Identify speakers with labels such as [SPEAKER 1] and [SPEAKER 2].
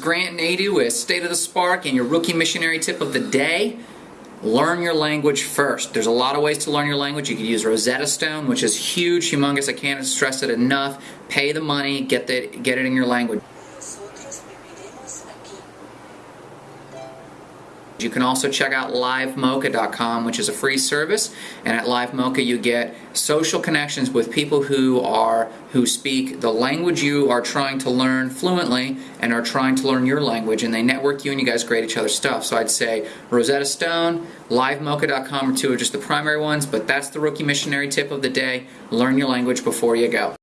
[SPEAKER 1] Grant Nadu with State of the Spark and your rookie missionary tip of the day. Learn your language first. There's a lot of ways to learn your language. You could use Rosetta Stone, which is huge, humongous. I can't stress it enough. Pay the money, get, the, get it in your language. You can also check out livemocha.com, which is a free service. And at LiveMocha, you get social connections with people who are who speak the language you are trying to learn fluently and are trying to learn your language, and they network you, and you guys grade each other's stuff. So I'd say Rosetta Stone, LiveMocha.com are two of just the primary ones, but that's the rookie missionary tip of the day. Learn your language before you go.